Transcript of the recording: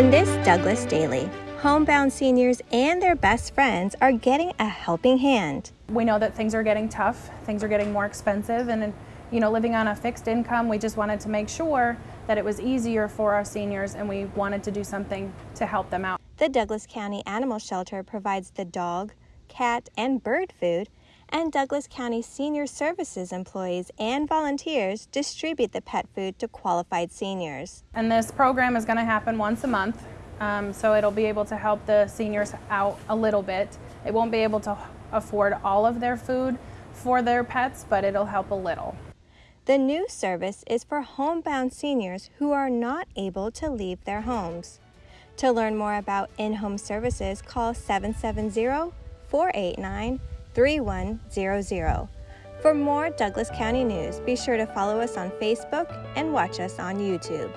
In this Douglas Daily, homebound seniors and their best friends are getting a helping hand. We know that things are getting tough, things are getting more expensive, and you know, living on a fixed income, we just wanted to make sure that it was easier for our seniors and we wanted to do something to help them out. The Douglas County Animal Shelter provides the dog, cat, and bird food, and Douglas County Senior Services employees and volunteers distribute the pet food to qualified seniors. And this program is going to happen once a month, um, so it'll be able to help the seniors out a little bit. It won't be able to afford all of their food for their pets, but it'll help a little. The new service is for homebound seniors who are not able to leave their homes. To learn more about in-home services, call 770-489-3100. For more Douglas County news, be sure to follow us on Facebook and watch us on YouTube.